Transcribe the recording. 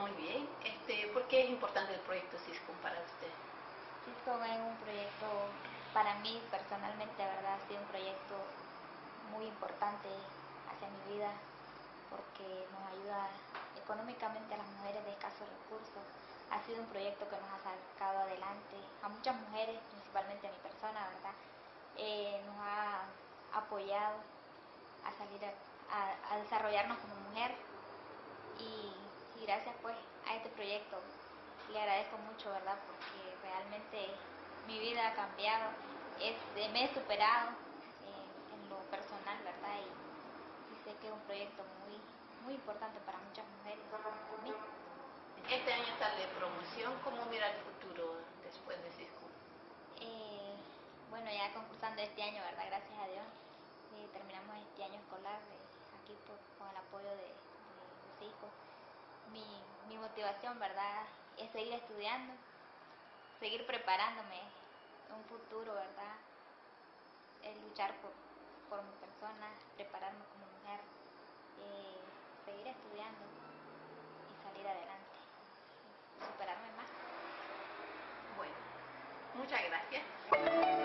Muy bien. Este, ¿Por qué es importante el proyecto CISCOM para usted? CISCO es un para mí personalmente, verdad, ha sido un proyecto muy importante hacia mi vida porque nos ayuda económicamente a las mujeres de escasos recursos. Ha sido un proyecto que nos ha sacado adelante a muchas mujeres, principalmente a mi persona, ¿verdad? Eh, nos ha apoyado a salir a, desarrollarnos como mujer y, y gracias pues a este proyecto le agradezco mucho, ¿verdad? Porque realmente mi vida ha cambiado, es, me he superado eh, en lo personal, ¿verdad? Y, y, sé que es un proyecto muy, muy importante para muchas mujeres, para mí. Este año está de promoción, ¿cómo mira el futuro después de Cisco? Eh, bueno, ya concursando este año, ¿verdad? Gracias a Dios. Eh, terminamos este año escolar eh, aquí por, con el apoyo de, de, de Cisco. Mi, mi motivación, ¿verdad? Es seguir estudiando, seguir preparándome un futuro, ¿verdad? Es luchar por, por mi persona, prepararme como mujer, eh, seguir estudiando y salir adelante, superarme más. Bueno, muchas gracias.